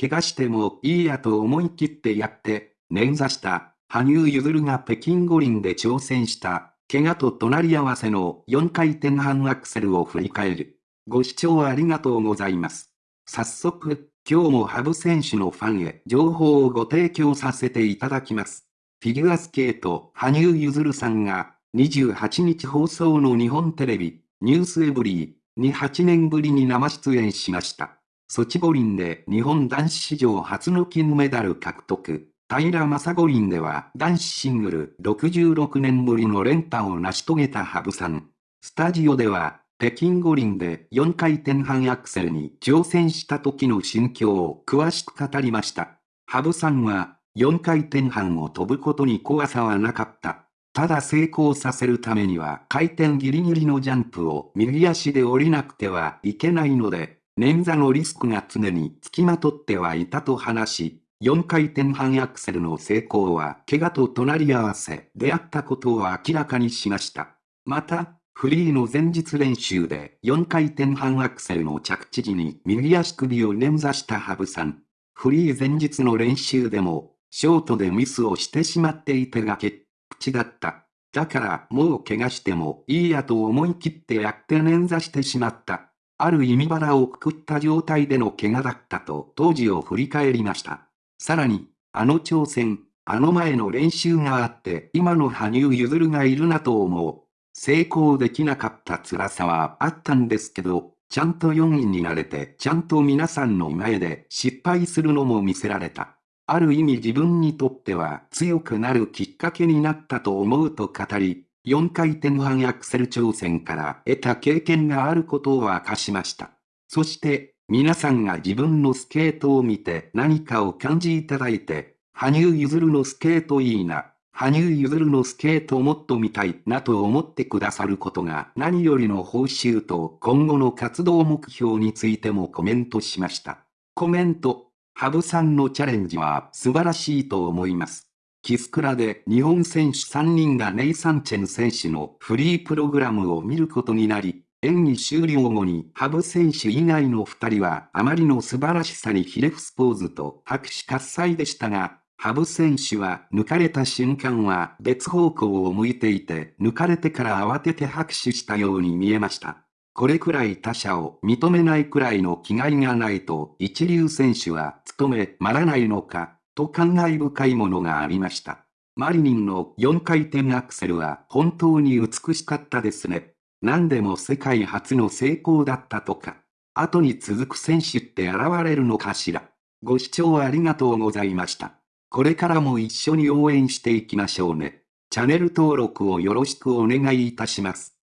怪我してもいいやと思い切ってやって、捻挫した、羽生結弦が北京五輪で挑戦した、怪我と隣り合わせの4回転半アクセルを振り返る。ご視聴ありがとうございます。早速、今日も羽生選手のファンへ情報をご提供させていただきます。フィギュアスケート、羽生結弦さんが、28日放送の日本テレビ、ニュースエブリーに8年ぶりに生出演しました。ソチ五輪で日本男子史上初の金メダル獲得。平正五輪では男子シングル66年ぶりの連覇を成し遂げた羽生さん。スタジオでは、北京五輪で4回転半アクセルに挑戦した時の心境を詳しく語りました。羽生さんは、4回転半を飛ぶことに怖さはなかった。ただ成功させるためには回転ギリギリのジャンプを右足で降りなくてはいけないので、捻挫のリスクが常につきまとってはいたと話し、4回転半アクセルの成功は怪我と隣り合わせであったことを明らかにしました。また、フリーの前日練習で4回転半アクセルの着地時に右足首を捻挫した羽生さん。フリー前日の練習でも、ショートでミスをしてしまっていてがけ口だった。だからもう怪我してもいいやと思い切ってやって捻挫してしまった。ある意味腹をくくった状態での怪我だったと当時を振り返りました。さらに、あの挑戦、あの前の練習があって今の羽生結弦がいるなと思う。成功できなかった辛さはあったんですけど、ちゃんと4位になれてちゃんと皆さんの前で失敗するのも見せられた。ある意味自分にとっては強くなるきっかけになったと思うと語り、4回転半アクセル挑戦から得た経験があることを明かしました。そして、皆さんが自分のスケートを見て何かを感じいただいて、羽生結弦のスケートいいな、羽生結弦のスケートもっと見たいなと思ってくださることが何よりの報酬と今後の活動目標についてもコメントしました。コメント、羽生さんのチャレンジは素晴らしいと思います。キスクラで日本選手3人がネイサンチェン選手のフリープログラムを見ることになり、演技終了後に羽生選手以外の2人はあまりの素晴らしさにひれ伏すポーズと拍手喝采でしたが、羽生選手は抜かれた瞬間は別方向を向いていて抜かれてから慌てて拍手したように見えました。これくらい他者を認めないくらいの気概がないと一流選手は務めまらないのか、と感慨深いものがありました。マリニンの4回転アクセルは本当に美しかったですね。何でも世界初の成功だったとか、後に続く選手って現れるのかしら。ご視聴ありがとうございました。これからも一緒に応援していきましょうね。チャンネル登録をよろしくお願いいたします。